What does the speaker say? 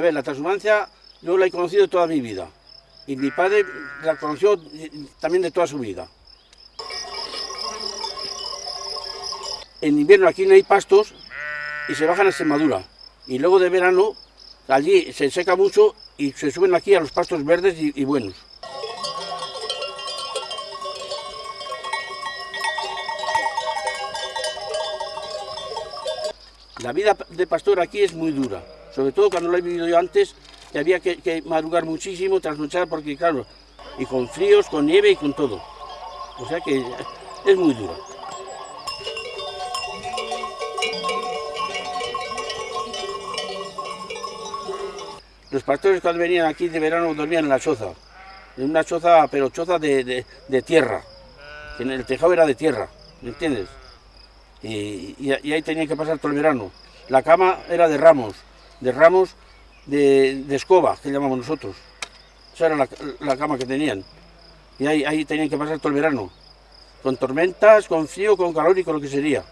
ver, la transhumancia yo la he conocido toda mi vida. Y mi padre la conoció también de toda su vida. En invierno aquí no hay pastos y se bajan a Extremadura. Y luego de verano allí se seca mucho y se suben aquí a los pastos verdes y buenos. La vida de pastor aquí es muy dura, sobre todo cuando lo he vivido yo antes, que había que, madrugar muchísimo, trasnochar, porque claro, y con fríos, con nieve y con todo. O sea que es muy dura. Los pastores cuando venían aquí de verano dormían en la choza, en una choza, pero choza de, tierra, que en el tejado era de tierra, ¿me entiendes? y, ahí tenían que pasar todo el verano. La cama era de ramos, de ramos de, escoba, que llamamos nosotros. Esa era la, cama que tenían. Y ahí, ahí tenían que pasar todo el verano. Con tormentas, con frío, con calor y con lo que sería.